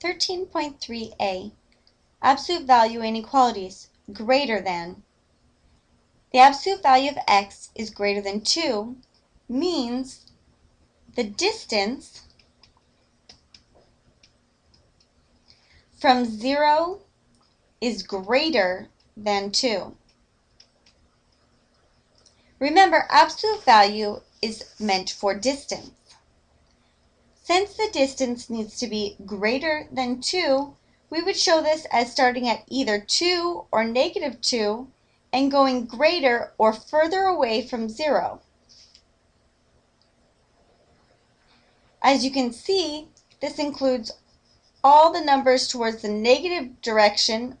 13.3a, absolute value inequalities, greater than. The absolute value of x is greater than 2 means the distance from 0 is greater than 2. Remember, absolute value is meant for distance. Since the distance needs to be greater than 2, we would show this as starting at either 2 or negative 2 and going greater or further away from 0. As you can see, this includes all the numbers towards the negative direction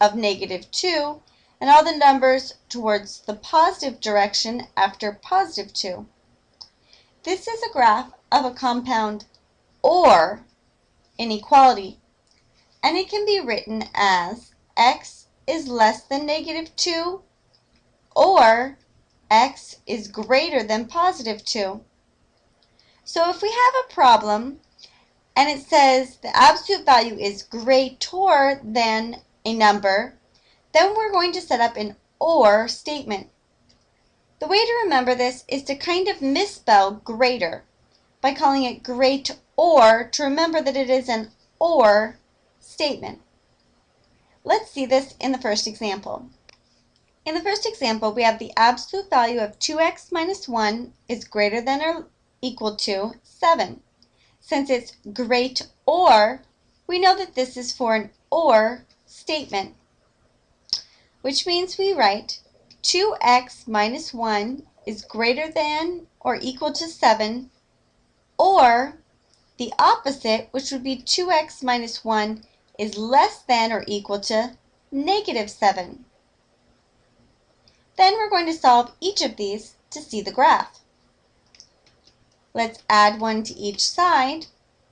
of negative 2 and all the numbers towards the positive direction after positive 2. This is a graph of a compound or inequality, and it can be written as x is less than negative 2 or x is greater than positive 2. So if we have a problem and it says the absolute value is greater than a number, then we're going to set up an OR statement. The way to remember this is to kind of misspell greater by calling it great or to remember that it is an OR statement. Let's see this in the first example. In the first example, we have the absolute value of 2x minus 1 is greater than or equal to 7. Since it's great or, we know that this is for an OR statement, which means we write 2x minus 1 is greater than or equal to 7, or the opposite, which would be 2x minus 1 is less than or equal to negative 7. Then we're going to solve each of these to see the graph. Let's add 1 to each side,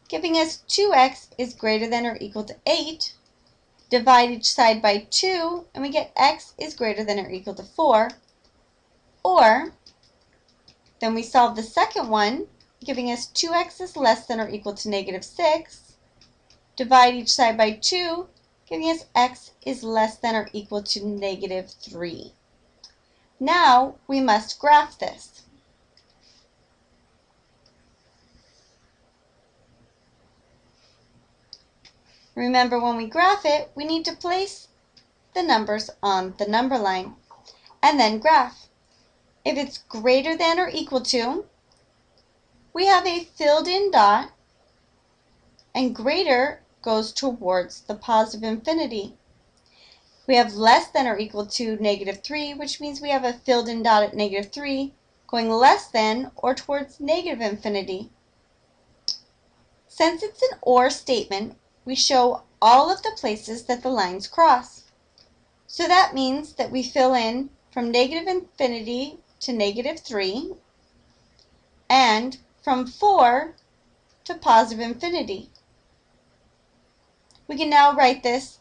giving us 2x is greater than or equal to 8. Divide each side by 2, and we get x is greater than or equal to 4. Or, then we solve the second one, giving us 2x is less than or equal to negative 6. Divide each side by 2, giving us x is less than or equal to negative 3. Now we must graph this. Remember when we graph it, we need to place the numbers on the number line and then graph. If it's greater than or equal to, we have a filled in dot and greater goes towards the positive infinity. We have less than or equal to negative 3, which means we have a filled in dot at negative 3 going less than or towards negative infinity. Since it's an OR statement, we show all of the places that the lines cross. So that means that we fill in from negative infinity to negative 3 and from 4 to positive infinity. We can now write this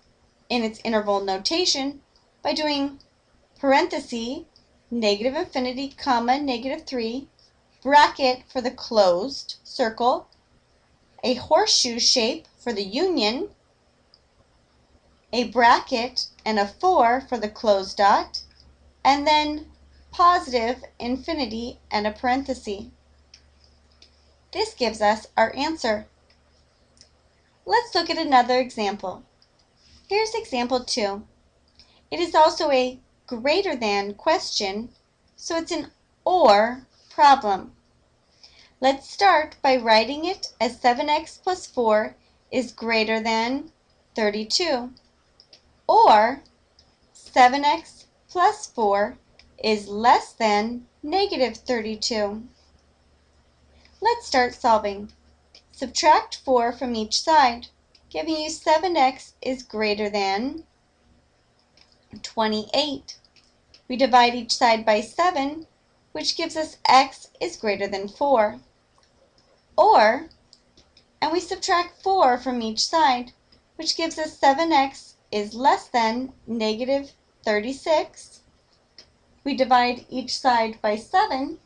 in its interval notation by doing parenthesis, negative infinity, comma, negative 3, bracket for the closed circle, a horseshoe shape for the union, a bracket and a 4 for the closed dot, and then positive infinity and a parenthesis. This gives us our answer. Let's look at another example. Here's example 2. It is also a greater than question, so it's an OR problem. Let's start by writing it as 7x plus 4 is greater than 32, or 7x plus 4 is less than negative 32. Let's start solving. Subtract 4 from each side, giving you 7x is greater than 28. We divide each side by 7, which gives us x is greater than 4. Or, and we subtract 4 from each side, which gives us 7x is less than negative 36. We divide each side by 7,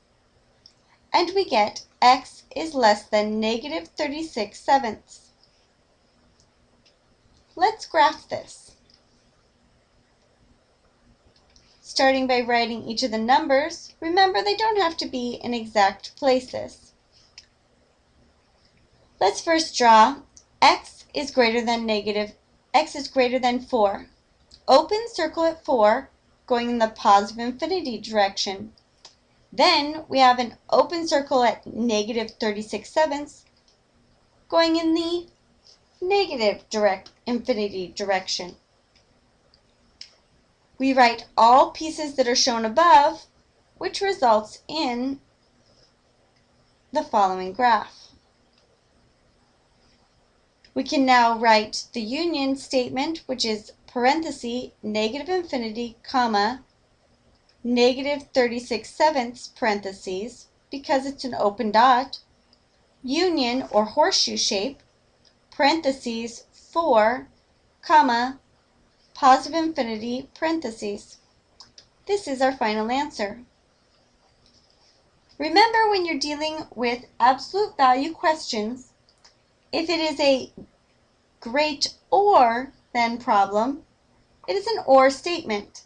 and we get x is less than negative 36 sevenths. Let's graph this. Starting by writing each of the numbers, remember they don't have to be in exact places. Let's first draw x is greater than negative, x is greater than 4. Open circle at 4, going in the positive infinity direction. Then we have an open circle at negative 36 sevenths, going in the negative direct infinity direction. We write all pieces that are shown above, which results in the following graph. We can now write the union statement, which is parenthesis, negative infinity, comma, negative 36 sevenths, parentheses, because it's an open dot, union or horseshoe shape, parentheses, 4, comma, positive infinity, parentheses. This is our final answer. Remember when you're dealing with absolute value questions, if it is a great or then problem, it is an or statement.